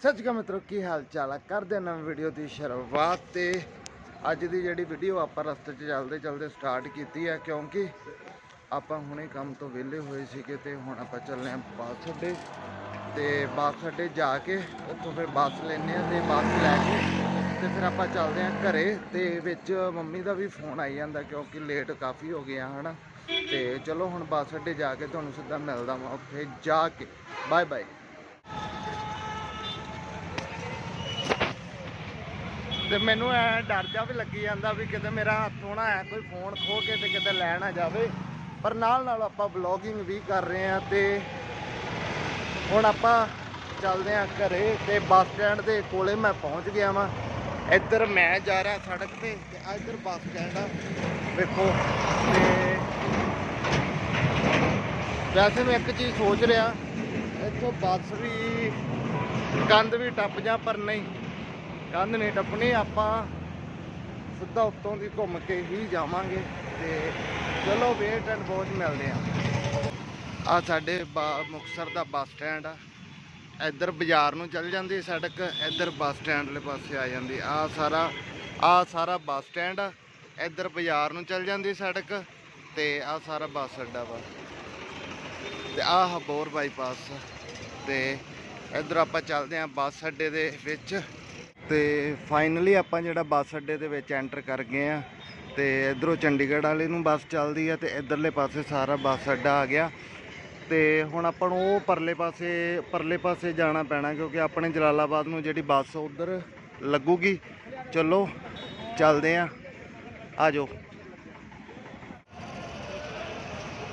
ਸਤਿ ਸ਼੍ਰੀ ਅਕਾਲ ਮਿੱਤਰੋ, ਕੀ ਹਾਲ ਚਾਲ ਆ? ਕਰਦੇ ਹਾਂ ਨਵੀਂ ਵੀਡੀਓ ਦੀ ਸ਼ੁਰੂਆਤ ਤੇ ਅੱਜ ਦੀ ਜਿਹੜੀ ਵੀਡੀਓ ਆਪਾਂ ਰਸਤੇ 'ਚ ਚੱਲਦੇ ਚੱਲਦੇ ਸਟਾਰਟ ਕੀਤੀ ਹੈ ਕਿਉਂਕਿ ਆਪਾਂ ਹੁਣੇ ਕੰਮ ਤੋਂ ਵਿਹਲੇ ਹੋਏ ਸੀਗੇ ਤੇ ਹੁਣ ਆਪਾਂ ਚੱਲੇ ਆਂ ਬੱਸ ਅੱਡੇ ਤੇ ਬੱਸ ਅੱਡੇ ਜਾ ਕੇ ਉੱਥੋਂ ਫਿਰ ਬੱਸ ਲੈਣੇ ਆ ਤੇ ਬੱਸ ਲੈ ਕੇ ਤੇ ਫਿਰ ਆਪਾਂ ਚੱਲਦੇ ਆਂ ਘਰੇ ਤੇ ਵਿੱਚ ਮੰਮੀ ਦਾ ਵੀ ਫੋਨ ਆਈ ਜਾਂਦਾ ਕਿਉਂਕਿ ਲੇਟ ਕਾਫੀ ਹੋ ਗਿਆ ਹਨਾ? ਤੇ ਚਲੋ ਹੁਣ ਬੱਸ ਅੱਡੇ ਜਾ ਕੇ ਤੁਹਾਨੂੰ ਸਿੱਧਾ ਮਿਲਦਾ ਮੈਂ ਉੱਥੇ ਜਾ ਕੇ। ਬਾਏ ਬਾਏ ਤੇ ਮੈਨੂੰ ਐ ਡਰ ਜਾ ਵੀ ਲੱਗੀ ਜਾਂਦਾ ਵੀ ਕਿਤੇ ਮੇਰਾ ਹੱਥੋਂ ਨਾ ਐ ਕੋਈ ਫੋਨ ਖੋ ਕੇ ਤੇ ਕਿਤੇ ਲੈ ਨਾ ਜਾਵੇ। ਪਰ ਨਾਲ ਨਾਲ ਆਪਾਂ ਵਲੌਗਿੰਗ ਵੀ ਕਰ ਰਹੇ ਆ ਤੇ ਹੁਣ ਆਪਾਂ ਚੱਲਦੇ ਆ ਘਰੇ ਤੇ ਬੱਸ ਸਟੈਂਡ ਦੇ ਕੋਲੇ ਮੈਂ ਪਹੁੰਚ ਗਿਆ ਵਾਂ। ਇੱਧਰ ਮੈਂ ਜਾ ਰਿਹਾ ਸੜਕ ਤੇ ਤੇ ਆਹ ਇੱਧਰ ਬੱਸ ਸਟੈਂਡ ਆ। ਵੇਖੋ ਤੇ ਵੈਸੇ ਮੈਂ ਇੱਕ ਚੀਜ਼ ਸੋਚ ਰਿਹਾ, ਇੱਥੋਂ ਬੱਸ ਵੀ ਕੰਧ ਵੀ ਟੱਪ ਜਾ ਪਰ ਨਹੀਂ। ਕੰਧ ਨਹੀਂ ਟੱਪਣੀ, ਆਪਾਂ ਸਿੱਧਾ ਉੱਤੋਂ ਦੀ ਘੁੰਮ ਕੇ ਹੀ ਜਾਵਾਂਗੇ ਤੇ ਚਲੋ ਵੇਟ ਐਂਡ ਵਾਚ ਮਿਲਦੇ ਆ ਆ ਸਾਡੇ ਬਾ- ਮੁਕਤਸਰ ਦਾ ਬੱਸ ਸਟੈਂਡ ਆ। ਇੱਧਰ ਬਾਜ਼ਾਰ ਨੂੰ ਚੱਲ ਜਾਂਦੀ ਸੜਕ, ਇੱਧਰ ਬੱਸ ਸਟੈਂਡ ਵਾਲੇ ਪਾਸੇ ਆ ਜਾਂਦੀ। ਆ ਸਾਰਾ ਆ ਸਾਰਾ ਬੱਸ ਸਟੈਂਡ ਆ। ਇੱਧਰ ਬਾਜ਼ਾਰ ਨੂੰ ਚੱਲ ਜਾਂਦੀ ਸੜਕ ਤੇ ਆ ਸਾਰਾ ਬੱਸ ਅੱਡਾ ਵਾ। ਤੇ ਆ ਹਬੋਰ ਬਾਈਪਾਸ ਤੇ ਇੱਧਰ ਆਪਾਂ ਚੱਲਦੇ ਆਂ ਬੱਸ ਅੱਡੇ ਦੇ ਵਿੱਚ। ਤੇ ਫਾਈਨਲੀ ਆਪਾਂ ਜਿਹੜਾ ਬੱਸ ਅੱਡੇ ਦੇ ਵਿੱਚ ਐਂਟਰ ਕਰ ਗਏ ਆ ਤੇ ਇਧਰੋਂ ਚੰਡੀਗੜ੍ਹ ਵਾਲੇ ਨੂੰ ਬੱਸ ਚੱਲਦੀ ਆ ਤੇ ਇਧਰਲੇ ਪਾਸੇ ਸਾਰਾ ਬੱਸ ਅੱਡਾ ਆ ਗਿਆ। ਤੇ ਹੁਣ ਆਪਾਂ ਨੂੰ ਉਹ ਪਰਲੇ ਪਾਸੇ ਪਰਲੇ ਪਾਸੇ ਜਾਣਾ ਪੈਣਾ ਕਿਉਂਕਿ ਆਪਣੇ ਜਲਾਲਾਬਾਦ ਨੂੰ ਜਿਹੜੀ ਬੱਸ ਉਧਰ ਲੱਗੂਗੀ। ਚਲੋ, ਚੱਲਦੇ ਆ ਆ ਜਾਓ।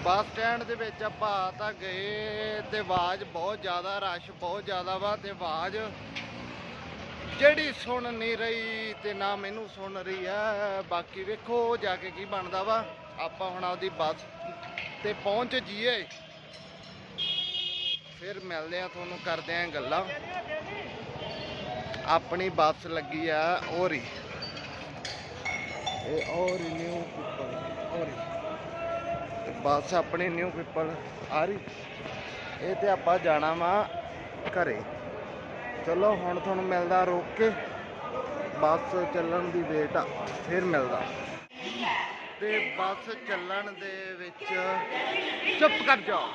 ਬੱਸ ਸਟੈਂਡ ਦੇ ਵਿੱਚ ਆਪਾਂ ਤਾਂ ਗਏ ਤੇ ਆਵਾਜ਼ ਬਹੁਤ ਜ਼ਿਆਦਾ ਰਸ਼, ਬਹੁਤ ਜ਼ਿਆਦਾ ਵਾ ਤੇ ਆਵਾਜ਼ ਜਿਹੜੀ ਸੁਣ ਨਹੀਂ ਰਹੀ ਤੇ ਨਾ ਮੈਨੂੰ ਸੁਣ ਰਹੀ ਆ ਬਾਕੀ ਵੇਖੋ ਜਾ ਕੇ ਕੀ ਬਣਦਾ ਵਾ। ਆਪਾਂ ਹੁਣ ਆਪਦੀ ਬੱਸ ਤੇ ਪਹੁੰਚ ਜੀਏ ਫਿਰ ਮਿਲਦੇ ਆ ਤੁਹਾਨੂੰ, ਕਰਦੇ ਆ ਗੱਲਾਂ। ਆਪਣੀ ਬੱਸ ਲੱਗੀ ਆ ਔਰੀ ਇਹ ਔਰੀ ਨਿਊ ਪੀਪਲ ਔਰੀ ਬੱਸ ਆਪਣੀ ਨਿਊ ਪੀਪਲ ਆ ਰਹੀ ਇਹ ਤੇ ਆਪਾਂ ਜਾਣਾ ਵਾ ਘਰੇ। ਚਲੋ, ਹੁਣ ਤੁਹਾਨੂੰ ਮਿਲਦਾ ਰੋਕ ਕੇ। ਬੱਸ ਚੱਲਣ ਦੀ ਵੇਟ ਆ, ਫਿਰ ਮਿਲਦਾ। ਤੇ ਬੱਸ ਚੱਲਣ ਦੇ ਵਿੱਚ ਚੁੱਪ ਕਰ ਜਾਓ।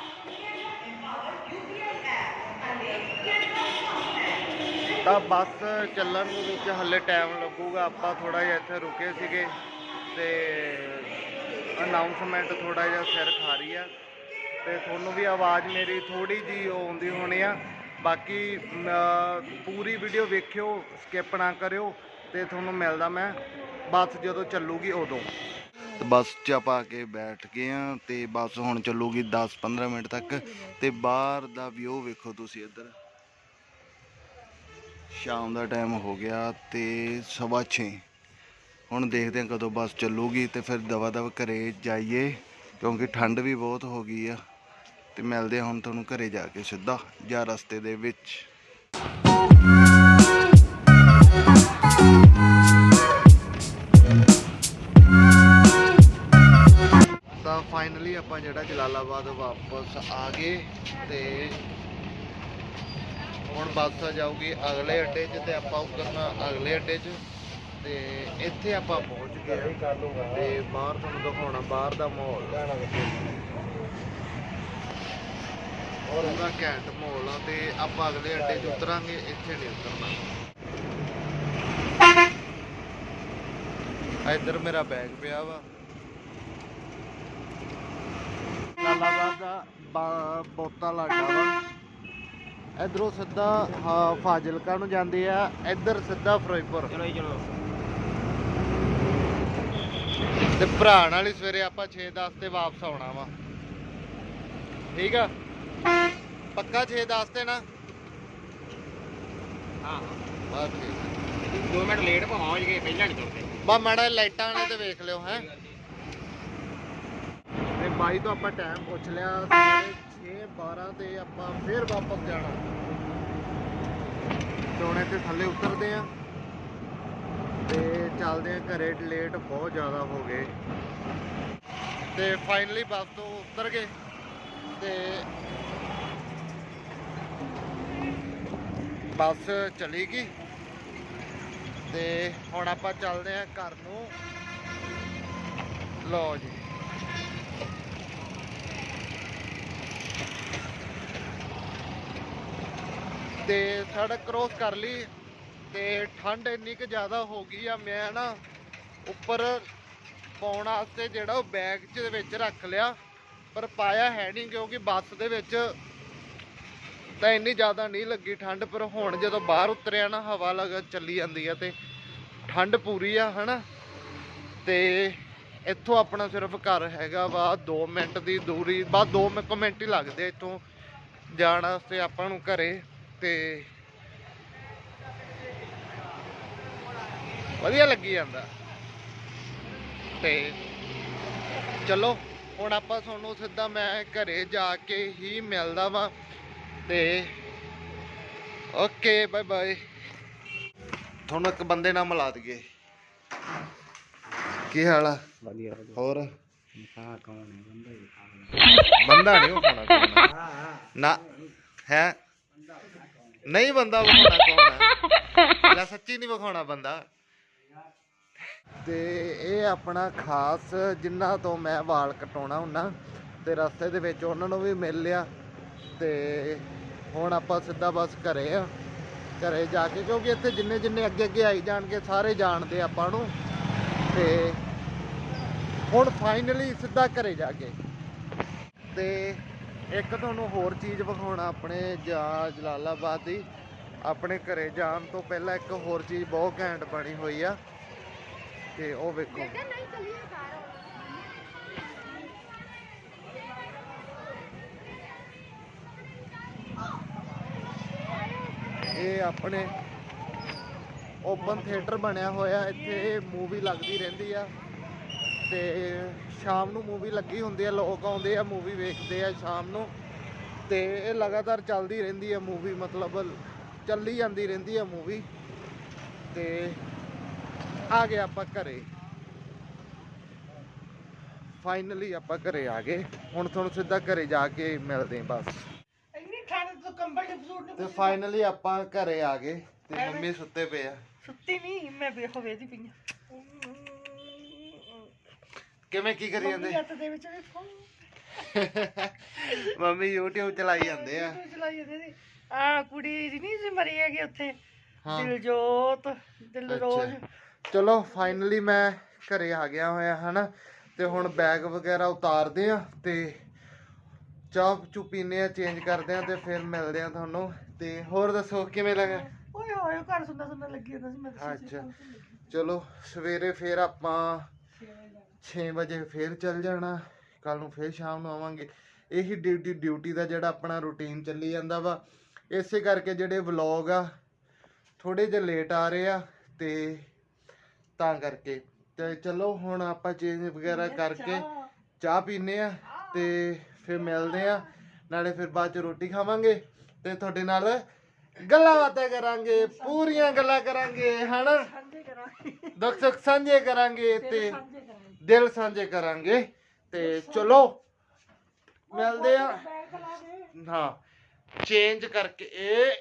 ਤਾਂ ਬੱਸ ਚੱਲਣ ਦੇ ਵਿੱਚ ਹੱਲੇ ਟਾਈਮ ਲੱਗੂਗਾ, ਆਪਾਂ ਥੋੜਾ ਜਿਹਾ ਇੱਥੇ ਰੁਕੇ ਸੀਗੇ ਤੇ ਅਨਾਉਂਸਮੈਂਟ ਥੋੜਾ ਜਿਹਾ ਸਿਰ ਖਾ ਰਹੀ ਆ। ਤੇ ਤੁਹਾਨੂੰ ਵੀ ਆਵਾਜ਼ ਮੇਰੀ ਥੋੜੀ ਜੀ ਆਉਂਦੀ ਹੋਣੀ ਆ। ਬਾਕੀ ਪੂਰੀ ਵੀਡੀਓ ਵੇਖਿਓ ਸਕਿਪ ਨਾ ਕਰਿਓ ਤੇ ਤੁਹਾਨੂੰ ਮਿਲਦਾ ਮੈਂ। ਬੱਸ ਜਦੋਂ ਚੱਲੂਗੀ ਉਦੋਂ। ਬੱਸ 'ਚ ਆਪਾਂ ਆ ਕੇ ਬੈਠ ਗਏ ਆ ਤੇ ਬੱਸ ਹੁਣ ਚੱਲੂਗੀ 10-15 ਮਿੰਟ ਤੱਕ। ਤੇ ਬਾਹਰ ਦਾ ਵਿਊ ਵੇਖੋ ਤੁਸੀਂ ਇੱਧਰ। ਸ਼ਾਮ ਦਾ ਟਾਈਮ ਹੋ ਗਿਆ ਤੇ ਸਵਾ ਛੇ। ਹੁਣ ਦੇਖਦੇ ਹਾਂ ਕਦੋਂ ਬੱਸ ਚੱਲੂਗੀ ਤੇ ਫਿਰ ਦਵਾ ਦਵਾ ਘਰੇ ਜਾਈਏ, ਕਿਉਂਕਿ ਠੰਡ ਵੀ ਬਹੁਤ ਹੋ ਗਈ ਆ। ਤੇ ਮਿਲਦੇ ਹਾਂ ਹੁਣ ਤੁਹਾਨੂੰ ਘਰੇ ਜਾ ਕੇ ਸਿੱਧਾ, ਜਾਂ ਰਸਤੇ ਦੇ ਵਿੱਚ। ਤਾਂ ਫਾਈਨਲੀ ਆਪਾਂ ਜਿਹੜਾ ਜਲਾਲਾਬਾਦ ਵਾਪਸ ਆ ਗਏ ਤੇ ਹੁਣ ਬੱਸ ਜਾਊਗੀ ਅਗਲੇ ਅੱਡੇ 'ਚ ਤੇ ਆਪਾਂ ਉਤਰਨਾ ਅਗਲੇ ਅੱਡੇ 'ਚ। ਤੇ ਇੱਥੇ ਆਪਾਂ ਪਹੁੰਚ ਗਏ ਤੇ ਬਾਹਰ ਤੁਹਾਨੂੰ ਦਿਖਾਉਣਾ, ਬਾਹਰ ਦਾ ਮਾਹੌਲ। ਪੂਰਾ ਘੈਂਟ ਮਾਹੌਲ ਆ ਤੇ ਆਪਾਂ ਅਗਲੇ ਅੱਡੇ 'ਚ ਉਤਰਾਂਗੇ ਇੱਥੇ ਨਹੀਂ ਉਤਰਨਾ। ਇੱਧਰ ਮੇਰਾ ਬੈਗ ਪਿਆ ਵਾ। ਲਾਲਾਬਾਦ ਦਾ ਬਾ- ਬੋਤਾ ਲਾਡਾ ਵਾ। ਇਧਰੋਂ ਸਿੱਧਾ ਫਾਜ਼ਿਲਕਾ ਨੂੰ ਜਾਂਦੇ ਆ। ਇੱਧਰ ਸਿੱਧਾ ਫਿਰੋਜ਼ਪੁਰ। ਚਲੋ ਜੀ ਚਲੋ। ਤੇ ਭਰਾ ਨਾਲ ਹੀ ਸਵੇਰੇ ਆਪਾਂ 6:10 ਤੇ ਵਾਪਸ ਆਉਣਾ ਵਾ। ਠੀਕ ਆ? ਪੱਕਾ 6:10 ਤੇ ਨਾ? ਹਾਂ। ਬਸ ਠੀਕ 2 ਮਿੰਟ ਲੇਟ ਪਹੁੰਚ ਗਏ ਪਹਿਲਾਂ ਨਹੀਂ ਤੁਰਦੇ। ਬਾ ਮਾੜਾ ਜਿਹਾ ਲਾਈਟਾਂ ਨੇ ਤੇ ਵੇਖ ਲਿਓ ਹੈ। ਤੇ ਬਾਈ ਤੋਂ ਆਪਾਂ ਟਾਈਮ ਪੁੱਛ ਲਿਆ ਸਵੇਰੇ 6:12 ਤੇ ਆਪਾਂ ਫੇਰ ਵਾਪਸ ਜਾਣਾ। ਟੋਣੇ ਤੇ ਥੱਲੇ ਉਤਰਦੇ ਆ ਤੇ ਚੱਲਦੇ ਆ ਘਰੇ ਲੇਟ ਬਹੁਤ ਜ਼ਿਆਦਾ ਹੋ ਗਏ। ਤੇ ਫਾਈਨਲੀ ਬੱਸ ਤੋਂ ਉਤਰ ਗਏ। ਤੇ ਬੱਸ ਚਲੀ ਗਈ ਤੇ ਹੁਣ ਆਪਾਂ ਚੱਲਦੇ ਆਂ ਘਰ ਨੂੰ। ਲਓ ਜੀ। ਤੇ ਸੜਕ ਕ੍ਰੋਸ ਕਰ ਲਈ। ਤੇ ਠੰਡ ਇੰਨੀ ਕੁ ਜ਼ਿਆਦਾ ਹੋ ਗਈ ਆ, ਮੈਂ ਨਾ ਉੱਪਰ ਪਾਉਣ ਵਾਸਤੇ ਜਿਹੜਾ ਉਹ ਬੈਗ ਚ ਵਿੱਚ ਰੱਖ ਲਿਆ। ਪਰ ਪਾਇਆ ਹੈ ਨਹੀਂ ਕਿਉਂਕਿ ਬੱਸ ਦੇ ਵਿੱਚ ਤਾਂ ਇੰਨੀ ਜ਼ਿਆਦਾ ਨਹੀਂ ਲੱਗੀ ਠੰਡ, ਪਰ ਹੁਣ ਜਦੋਂ ਬਾਹਰ ਉਤਰਿਆ ਨਾ, ਹਵਾ ਲਗ ਚੱਲੀ ਜਾਂਦੀ ਆ ਤੇ ਠੰਡ ਪੂਰੀ ਆ, ਹਨਾ? ਤੇ ਇੱਥੋਂ ਆਪਣਾ ਸਿਰਫ ਘਰ ਹੈਗਾ ਵਾ 2 ਮਿੰਟ ਦੀ ਦੂਰੀ, ਬਸ 2 ਮਿੰਟ ਹੀ ਲੱਗਦੇ ਇੱਥੋਂ ਜਾਣ ਵਾਸਤੇ ਆਪਾਂ ਨੂੰ ਘਰੇ, ਤੇ ਵਧੀਆ ਲੱਗੀ ਜਾਂਦਾ। ਤੇ ਚਲੋ, ਹੁਣ ਆਪਾਂ ਤੁਹਾਨੂੰ ਸਿੱਧਾ ਮੈਂ ਘਰੇ ਜਾ ਕੇ ਹੀ ਮਿਲਦਾ ਵਾਂ। ਤੇ ਓਕੇ ਬਾਏ ਬਾਏ ਤੁਹਾਨੂੰ ਇੱਕ ਬੰਦੇ ਨਾਲ ਮਿਲਾ ਦਈਏ। ਕੀ ਹਾਲ ਆ? ਵਧੀਆ ਹੋਰ? ਹਾਂ ਕੌਣ ਹੈ ਬੰਦਾ ਹੀ ਬੰਦਾ ਨਹੀਂ ਵਿਖਾਉਣਾ ਕੌਣ ਨਾ ਹੈ? ਨਹੀਂ ਬੰਦਾ ਵਿਖਾਉਣਾ ਕੌਣ ਹੈ? ਲੈ ਸੱਚੀ ਨਹੀਂ ਵਿਖਾਉਣਾ ਬੰਦਾ? ਤੇ ਇਹ ਆਪਣਾ ਖਾਸ ਜਿਨ੍ਹਾਂ ਤੋਂ ਮੈਂ ਵਾਲ ਕਟਾਉਣਾ ਹੁੰਨਾ ਤੇ ਰਸਤੇ ਦੇ ਵਿੱਚ ਉਹਨਾਂ ਨੂੰ ਵੀ ਮਿਲ ਲਿਆ। ਤੇ ਹੁਣ ਆਪਾਂ ਸਿੱਧਾ ਬਸ ਘਰੇ ਆ, ਘਰੇ ਜਾ ਕੇ, ਕਿਉਂਕਿ ਇੱਥੇ ਜਿੰਨੇ ਜਿੰਨੇ ਅੱਗੇ ਅੱਗੇ ਆਈ ਜਾਣਗੇ, ਸਾਰੇ ਜਾਣਦੇ ਆਪਾਂ ਨੂੰ। ਤੇ ਹੁਣ ਫਾਈਨਲੀ ਸਿੱਧਾ ਘਰੇ ਜਾ ਕੇ। ਤੇ ਇੱਕ ਤੁਹਾਨੂੰ ਹੋਰ ਚੀਜ਼ ਵਿਖਾਉਣਾ ਆਪਣੇ ਜਾ ਜਲਾਲਾਬਾਦ ਦੀ। ਆਪਣੇ ਘਰੇ ਜਾਣ ਤੋਂ ਪਹਿਲਾਂ ਇੱਕ ਹੋਰ ਚੀਜ਼ ਬਹੁਤ ਘੈਂਟ ਬਣੀ ਹੋਈ ਆ। ਤੇ ਉਹ ਵੇਖੋ। ਇਹ ਆਪਣੇ ਓਪਨ ਥੀਏਟਰ ਬਣਿਆ ਹੋਇਆ, ਇੱਥੇ ਮੂਵੀ ਲੱਗਦੀ ਰਹਿੰਦੀ ਆ। ਤੇ ਸ਼ਾਮ ਨੂੰ ਮੂਵੀ ਲੱਗੀ ਹੁੰਦੀ ਆ, ਲੋਕ ਆਉਂਦੇ ਆ ਮੂਵੀ ਵੇਖਦੇ ਆ ਸ਼ਾਮ ਨੂੰ। ਤੇ ਇਹ ਲਗਾਤਾਰ ਚੱਲਦੀ ਰਹਿੰਦੀ ਆ ਮੂਵੀ ਮਤਲਬ ਚੱਲੀ ਜਾਂਦੀ ਰਹਿੰਦੀ ਆ ਮੂਵੀ ਤੇ ਆ ਗਏ ਆਪਾਂ ਘਰੇ। ਫਾਈਨਲੀ ਆਪਾਂ ਘਰੇ ਆ ਗਏ। ਹੁਣ ਤੁਹਾਨੂੰ ਸਿੱਧਾ ਘਰੇ ਜਾ ਕੇ ਮਿਲਦੇ ਹਾਂ ਬਸ ਇੰਨੀ ਠੰਡ ਤੋਂ ਕੰਬਲ ਦੇ ਸੂਟ ਤੇ ਫਾਈਨਲੀ ਆਪਾਂ ਘਰੇ ਆ ਗਏ ਤੇ ਮੰਮੀ ਸੁੱਤੇ ਪਏ ਆ। ਸੁੱਤੀ ਨਹੀਂ ਮੈਂ ਵੇਖੋ ਵੇਦੀ ਪਈ ਕਿਵੇਂ ਕੀ ਕਰੀ ਜਾਂਦੇ? ਹੱਥ ਦੇ ਵਿੱਚ ਵੇਖੋ। ਮੰਮੀ YouTube ਚਲਾਈ ਜਾਂਦੇ ਆ। ਚਲਾਈ ਜਾਂਦੇ ਸੀ ਆ ਕੁੜੀ ਦੀ ਨਹੀਂ ਸੀ ਮਰੀ ਹੈਗੀ ਉੱਥੇ। ਦਿਲਜੋਤ ਦਿਲਰੋਜ਼। ਚਲੋ ਫਾਈਨਲੀ ਮੈਂ ਘਰੇ ਆ ਗਿਆ ਹੋਇਆ ਹਨਾ? ਤੇ ਹੁਣ ਬੈਗ ਵਗੈਰਾ ਉਤਾਰਦੇ ਆ ਤੇ ਚਾਹ ਚੁ ਪੀਨੇ ਆ ਚੇਂਜ ਕਰਦੇ ਆ ਤੇ ਫਿਰ ਮਿਲਦੇ ਆ ਤੁਹਾਨੂੰ। ਤੇ ਹੋਰ ਦੱਸੋ ਕਿਵੇਂ ਲੱਗਾ? ਓਏ ਹੋਏ ਘਰ ਸੁੰਨਾ ਸੁੰਨਾ ਲੱਗੀ ਜਾਂਦਾ ਸੀ ਮੈਂ ਤਾਂ ਅੱਛਾ। ਚਲੋ ਸਵੇਰੇ ਫੇਰ ਆਪਾਂ 6 ਵਜੇ ਫੇਰ ਚੱਲ ਜਾਣਾ ਕੱਲ ਨੂੰ ਫੇਰ ਸ਼ਾਮ ਨੂੰ ਆਵਾਂਗੇ। ਇਹੀ ਡਿਊਟੀ ਡਿਊਟੀ ਦਾ ਜਿਹੜਾ ਆਪਣਾ ਰੁਟੀਨ ਚੱਲੀ ਜਾਂਦਾ ਵਾ। ਇਸੇ ਕਰਕੇ ਜਿਹੜੇ ਵਲੌਗ ਆ ਥੋੜੇ ਜਿਹਾ ਲੇਟ ਆ ਰਹੇ ਆ ਤੇ ਤਾਂ ਕਰਕੇ। ਤੇ ਚਲੋ ਹੁਣ ਆਪਾਂ ਚੇਂਜ ਵਗੈਰਾ ਕਰਕੇ। ਚਾਹ ਪੀਨੇ ਆ ਤੇ ਫਿਰ ਮਿਲਦੇ ਆ ਨਾਲੇ ਫਿਰ ਬਾਅਦ ਚ ਰੋਟੀ ਖਾਵਾਂਗੇ ਤੇ ਤੁਹਾਡੇ ਨਾਲ ਗੱਲਾਂ ਬਾਤਾਂ ਕਰਾਂਗੇ ਪੂਰੀਆਂ ਗੱਲਾਂ ਕਰਾਂਗੇ ਹਨਾ? ਦੁੱਖ ਸੁੱਖ ਸਾਂਝੇ ਕਰਾਂਗੇ ਤੇ ਦਿਲ ਸਾਂਝੇ ਕਰਾਂਗੇ ਤੇ ਚਲੋ ਮਿਲਦੇ ਆ ਹਾਂ। ਚੇਂਜ ਕਰਕੇ ਇਹ